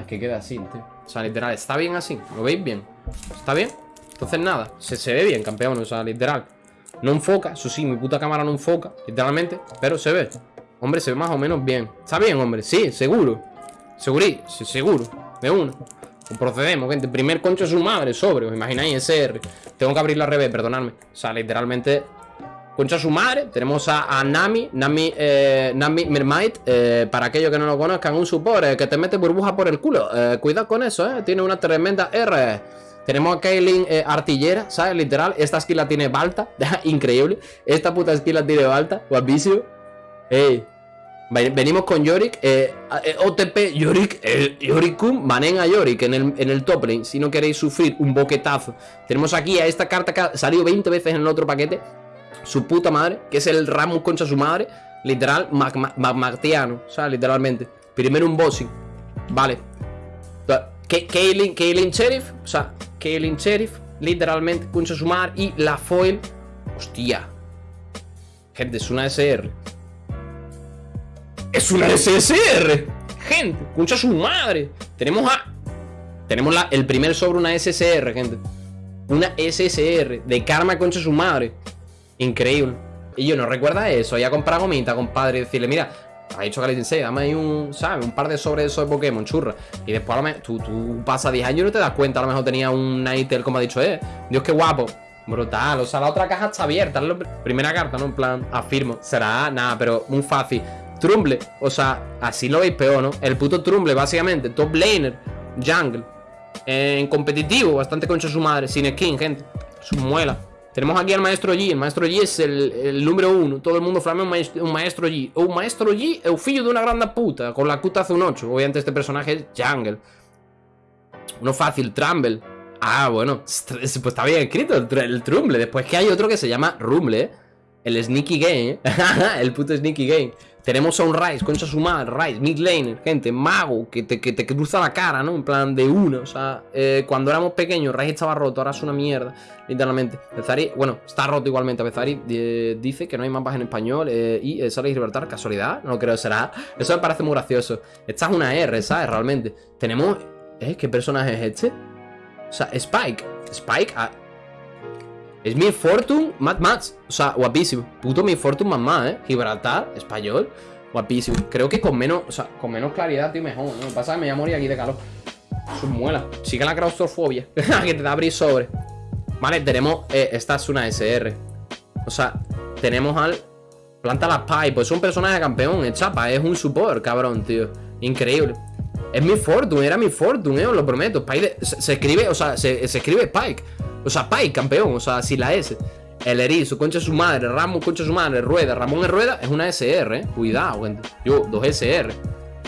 Es que queda así, tío. O sea, literal, está bien así. ¿Lo veis bien? ¿Está bien? Entonces nada, se, se ve bien, campeón. O sea, literal. No enfoca, eso sí, mi puta cámara no enfoca, literalmente. Pero se ve. Hombre, se ve más o menos bien. ¿Está bien, hombre? Sí, seguro. Segurí, sí, seguro. De uno. Pues procedemos, gente. Primer concho de su madre, sobre. ¿Os imagináis? SR. Tengo que abrirlo al revés, perdonadme. O sea, literalmente Concha su madre, tenemos a, Nami, Nami, eh, Nami Mermaid, eh, para aquellos que no lo conozcan, un support eh, que te mete burbuja por el culo. cuidado con eso, eh. Tiene una tremenda R. Tenemos a Kaylin Artillera, ¿sabes? Literal, esta skill la tiene Balta, increíble. Esta puta skill la tiene Balta, guapísimo. Venimos con Yorick, OTP Yorick, Yoricum, banen a Yorick en el, en el top lane, si no queréis sufrir un boquetazo. Tenemos aquí a esta carta que ha salido 20 veces en el otro paquete, su puta madre, que es el Ramus concha su madre, literal, magmartiano, o sea, literalmente. Primero un bossing, vale. Kaylin, Sheriff, o sea, Kaylin Sheriff, literalmente, concha su madre, y la foil, hostia. Gente, es una SR. ¡Es una SSR! Gente, concha su madre. Tenemos a... Tenemos la, el primer sobre una SSR, gente. Una SSR de Karma concha su madre. Increíble. Y yo no recuerda eso, ya comprar gomita, compadre, y decirle, mira, ha dicho que le dame ahí un, ¿sabes? Un par de sobres de esos de Pokémon, churra. Y después a lo mejor, tú, tú pasas 10 años y no te das cuenta, a lo mejor tenía un Nightel, como ha dicho, eh. Dios, qué guapo. Brutal, o sea, la otra caja está abierta. Primera carta, ¿no? En plan, afirmo. Será nada, pero muy fácil. Trumble, o sea, así lo veis peor, ¿no? El puto Trumble, básicamente, top laner, jungle. En competitivo, bastante concha su madre, sin skin, gente. Su muela. Tenemos aquí al Maestro G. El Maestro G es el, número uno. Todo el mundo flame un, maestro, un Maestro G. Un Maestro G es un fillo de una grande puta. Con la cuta hace un 8. Obviamente este personaje es Jungle. Uno fácil, Trumble. Ah, bueno. Pues está bien escrito el, el Trumble. Después que hay otro que se llama Rumble. El Sneaky Game. el puto Sneaky Game. Tenemos a un Rice, concha su madre, Rice, mid laner, gente, mago, que te, que te cruza la cara, ¿no? En plan de uno, o sea, eh, cuando éramos pequeños, Rice estaba roto, ahora es una mierda, literalmente. Bezari, bueno, está roto igualmente, Bezari eh, dice que no hay mapas en español eh, y eh, sale libertad, casualidad, no creo será. Eso me parece muy gracioso. Esta es una R, ¿sabes? Realmente. Tenemos, ¿eh? ¿Qué personaje es este? O sea, Spike, Spike, ah, es mi Fortune Mad Max. O sea, guapísimo. Puto mi Fortune mamá, ¿eh? Gibraltar, español. Guapísimo. Creo que con menos, o sea, con menos claridad, tío, mejor, ¿no? Me pasa que me voy a morir aquí de calor. Eso muela. Sigue la claustrofobia. que te da abrir sobre. Vale, tenemos. Eh, esta es una SR. O sea, tenemos al. Planta las Pai. Pues es un personaje campeón. Es chapa. Es un support, cabrón, tío. Increíble. Es mi Fortune. Era mi Fortune, eh, os lo prometo. Spike se, escribe, o sea, se, se escribe Spike. O sea, Pai, campeón, o sea, si la S. El erizo, concha su madre, Ramón, concha su madre, Rueda, Ramón es Rueda, es una SR, ¿eh? Cuidado, gente. Yo, dos SR.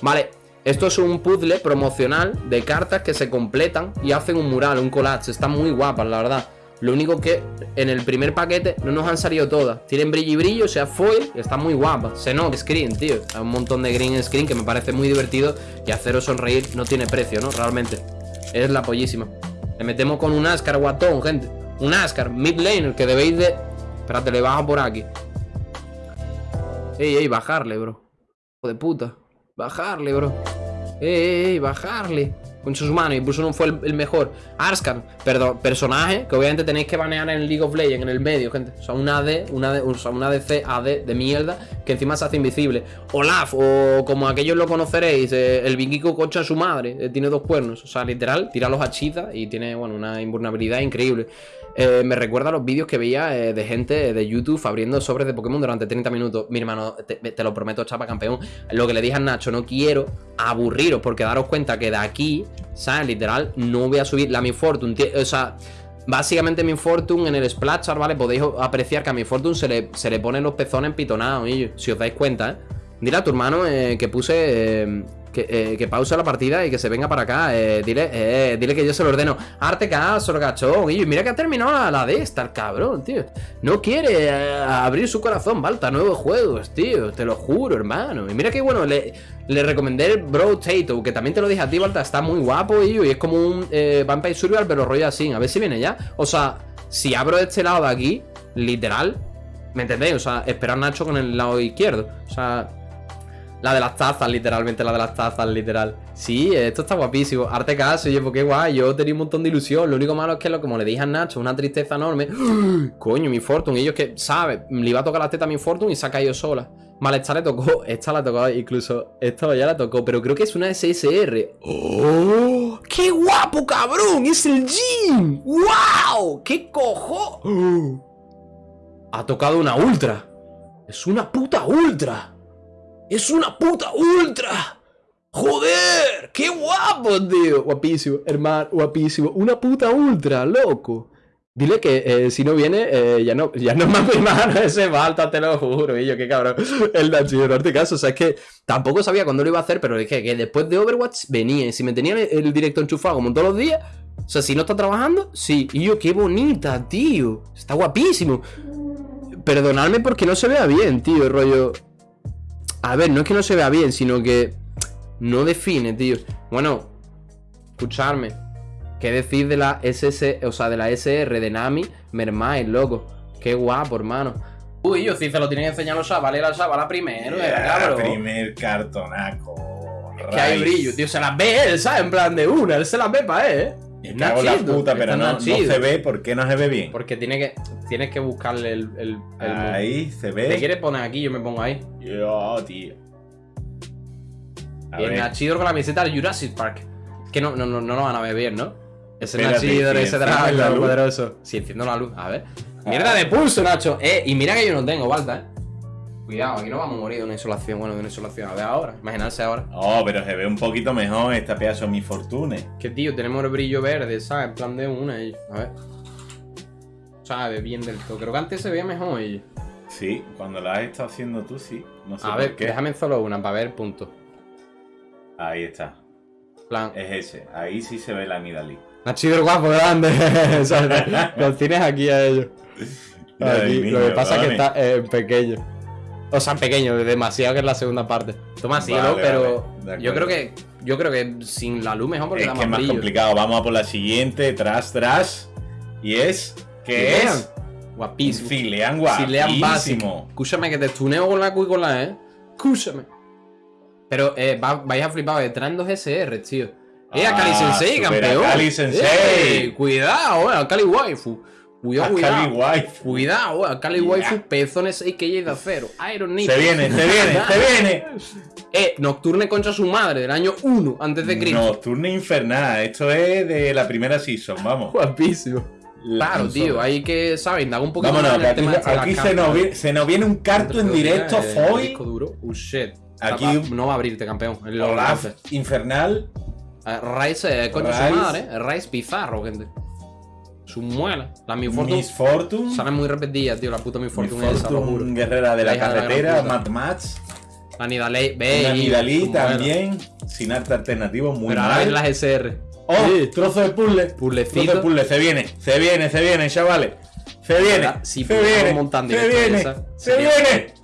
Vale, esto es un puzzle promocional de cartas que se completan y hacen un mural, un collage. Están muy guapas, la verdad. Lo único que en el primer paquete no nos han salido todas. Tienen brillo y brillo, o sea, foil, están muy guapas. Se no, screen, tío. Hay un montón de green screen que me parece muy divertido y haceros sonreír no tiene precio, ¿no? Realmente. Es la pollísima. Le metemos con un Ascar guatón, gente. Un Ascar, mid laner, que debéis de... Espérate, le bajo por aquí. Ey, ey, bajarle, bro. Hijo de puta. Bajarle, bro. Ey, ey, bajarle con sus manos, incluso no fue el, mejor. Arskan, perdón, personaje que obviamente tenéis que banear en League of Legends, en el medio, gente. O sea, un AD, una AD, o sea, un ADC, AD de mierda, que encima se hace invisible. Olaf, o como aquellos lo conoceréis, eh, el Bingiko cocha a su madre, eh, tiene dos cuernos. O sea, literal, tira los hachizas y tiene, bueno, una invulnerabilidad increíble. Eh, me recuerda a los vídeos que veía de gente de YouTube abriendo sobres de Pokémon durante 30 minutos. Mi hermano, te, lo prometo, chapa campeón. Lo que le dije a Nacho, no quiero aburriros porque daros cuenta que de aquí, ¿sabes? Literal, no voy a subir la Mi Fortune. O sea, básicamente Mi Fortune en el Splashar, ¿vale? Podéis apreciar que a Mi Fortune se le, se le ponen los pezones pitonados, si os dais cuenta, ¿eh? Dile a tu hermano eh, que puse que, eh, que pause la partida y que se venga para acá. Eh, dile, eh, dile que yo se lo ordeno. Arte caso, cachón. Y mira que ha terminado la, de esta, el cabrón, tío. No quiere abrir su corazón, Balta, nuevos juegos, tío. Te lo juro, hermano. Y mira que bueno, le, le recomendé el Bro Tato, que también te lo dije a ti, Balta. Está muy guapo, y es como un Vampire Survival, pero rollo así. A ver si viene ya. O sea, si abro este lado de aquí, literal, ¿me entendéis? O sea, esperar Nacho con el lado izquierdo. O sea, La de las tazas, literalmente, la de las tazas, literal. Sí, esto está guapísimo. Arte caso, oye, porque guay, yo tenía un montón de ilusión. Lo único malo es que, lo, como le dije a Nacho, una tristeza enorme. Coño, mi Fortune. Ellos que, ¿sabes? Le iba a tocar la teta a mi Fortune y se ha caído sola. Vale, esta le tocó. Esta la tocó, incluso. Esto ya la tocó, pero creo que es una SSR. ¡Oh! ¡Qué guapo, cabrón! ¡Es el Jin! ¡Wow! ¡Qué cojo! Ha tocado una ultra. Es una puta ultra. ¡Es una puta ultra! ¡Joder! ¡Qué guapo, tío! Guapísimo, hermano, guapísimo. Una puta ultra, loco. Dile que eh, si no viene, eh, ya no ya no más mi mano ese falta, te lo juro. Y yo, qué cabrón. El Nacho, no te caso. O sea, es que tampoco sabía cuándo lo iba a hacer, pero dije que después de Overwatch venía. Y si me tenía el, directo enchufado como todos los días, o sea, si no está trabajando, sí. Y yo, qué bonita, tío. Está guapísimo. Perdonadme porque no se vea bien, tío, rollo. A ver, no es que no se vea bien, sino que no define, tío. Bueno, escucharme. ¿Qué decir de la SS, o sea, de la SR de Nami? Mermaid, loco. Qué guapo, hermano. Uy, yo sí se lo tienen que enseñar los chavales, la chavala primero, yeah, cabrón. Primer cartonaco. que hay brillo, tío. Se las ve él, ¿sabes? En plan de una, él se las ve para él, ¿eh? Es cago la puta, pero no, no, se ve. ¿Por qué no se ve bien? Porque tiene que, tienes que buscarle el, el, Ahí se ve. ¿Te quieres poner aquí? Yo me pongo ahí. Yo, tío. y el Nachidor con la camiseta del Jurassic Park. Que no, no, no, no lo van a ver bien, ¿no? Ese Nachidor, ese dragón poderoso. Si sí, enciendo la luz. A ver. Mierda de pulso, Nacho. Eh, y mira que yo no tengo, Balta, eh. Cuidado, aquí no vamos a morir de una insolación. Bueno, de una insolación. A ver ahora. Imaginarse ahora. Oh, pero se ve un poquito mejor esta pedazo de mi fortune. Que tío, tenemos el brillo verde, ¿sabes? En plan de una. A ver. Sabe bien del todo. Creo que antes se veía mejor ella. Sí, cuando la has estado haciendo tú, sí. No sé a ver, qué. déjame solo una para ver punto. Ahí está. Plan. Es ese. Ahí sí se ve la Nidalí. Ha chido guapo, grande. Los tienes aquí a ellos. Aquí. Lo que pasa es que está eh, pequeño. O sea, pequeño, demasiado que es la segunda parte. Toma cielo, pero yo creo que yo creo que sin la luz mejor porque es que es más complicado. Vamos a por la siguiente, tras, tras. Y es. ¿Qué es? Guapísimo. Filean guapísimo. Escúchame que te tuneo con la Q y con la E. Escúchame. Pero eh, vais a flipar, detrás dos SR, tío. ¡Eh, Akali ah, Sensei, campeón! Akali Sensei. Eh, cuidado, eh, Akali Waifu. Cuidado, cuidado. Waifu. Cuidado, Akali Waifu, pezones 6 que de acero. Iron Se viene, se viene, se viene. Eh, Nocturne contra su madre del año 1 antes de Cristo. Nocturne infernal. Esto es de la primera season, vamos. Guapísimo. Claro, tío, hay que, ¿sabes? Indaga un poquito Vámonos, aquí, aquí se, nos viene, se, nos viene, un carto en directo, Foy. duro. Oh, shit. Aquí no va a abrirte, campeón. Olaf, infernal. Uh, Rice, eh, coño, su madre. Rice Pizarro, gente. Su muela. La Miss Fortune. Miss Fortune. Sale muy repetida, tío. La puta Miss Fortune, juro. Guerrera de la, carretera, Mad Max. La Nidalí, ve. La Nidalí también. Sin arte alternativo, muy Pero mal. las SR. Oh, trozo de puzzle. Puzzlecito. Trozo de puzzle. Se viene, se viene, se viene, chavales. Se viene. Si se viene. Se viene. Se viene.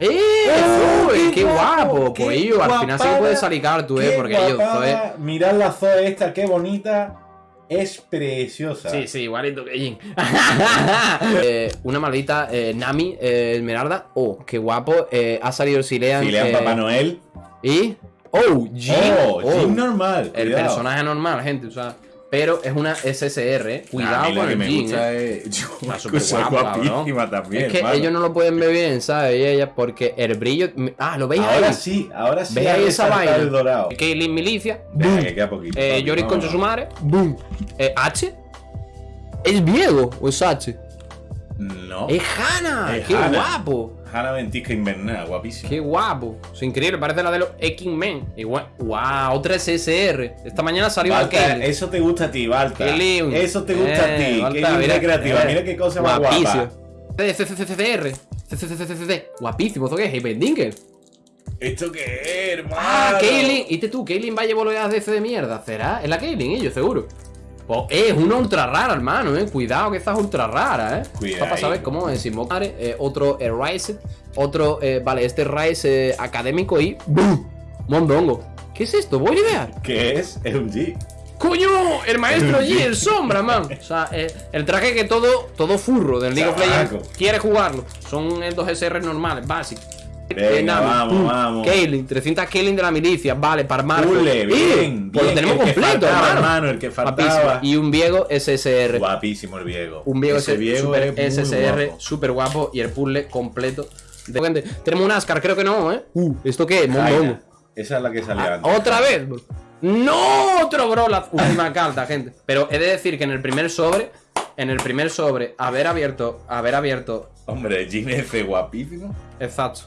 ¡Eh! ¡Qué, guapo! Pues yo, al final sí puede salir tú, eh, porque yo, Zoe. Mirad la Zoe esta, qué bonita. Es preciosa. Sí, sí, igualito que eh, una maldita eh, Nami eh, Esmeralda. Oh, qué guapo. Eh, ha salido Silean. Silean Papá Noel. Y. Oh, Jin. Oh, oh. normal. El personaje normal, gente. O sea. Pero es una SSR, ¿eh? Cuidado con el Jin, ¿eh? Está guapísima también. Es que ellos no lo pueden ver bien, ¿sabes? Y ella, porque el brillo. Ah, ¿lo veis ahí? Ahora sí, ahora sí. ¿Veis ahí esa vaina? El dorado. Kaylin Milicia. Boom. Que queda poquito. Eh, Yoris Concha su madre. Boom. Eh, H. ¿Es Diego o es H? No. Es Hanna. ¡Qué guapo! Hanna Ventisca invernal, guapísimo. Qué guapo. Es increíble, parece la de los X-Men. Igual. ¡Wow! Otra SSR. Esta mañana salió Balta, Eso te gusta a ti, Balta. Eso te gusta a ti. Qué mira, creativa. Eh, mira qué cosa más guapa. CCCCR. CCCCC. Guapísimo. ¿Esto qué es? Hyperdinkel. ¿Esto qué es, hermano? Ah, Kaylin. ¿Y tú? Kaylin va a llevar de DC de mierda. ¿Será? Es la Kaylin, ellos, seguro. Pues es una ultra rara, hermano, eh. Cuidado que esta es ultra rara, eh. Cuidado. Para saber cómo es eh, otro eh, Rise, otro, eh, vale, este Rise eh, académico y ¡Bum! Mondongo. ¿Qué es esto? Voy a idear. ¿Qué es? Es un G. ¡Coño! El maestro G, el sombra, man. O sea, eh, el traje que todo, todo furro del League of Legends quiere jugarlo. Son dos SR normales, básicos. Venga, vamos, vamos. Kaylin, 300 Kaylin de la milicia, vale, para Marco. Pule, ¡Eh! bien, Pues lo bien, tenemos el completo, faltaba, hermano. hermano, el que faltaba. Guapísimo. Y un Viego SSR. Guapísimo el Viego. Un Viego Ese Viego super es SSR, guapo. súper guapo. Y el puzzle completo. de- Tenemos un Ascar, creo que no, ¿eh? Uh, ¿esto qué es? Mondongo. Esa es la que salía antes. Ah, ¿Otra vez? bro? ¡No! Otro bro, la última carta, gente. Pero he de decir que en el primer sobre, en el primer sobre, haber abierto, haber abierto, Hombre, Jim F guapísimo. exacto,